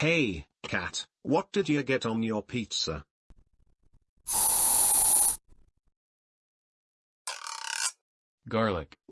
Hey, cat, what did you get on your pizza? Garlic.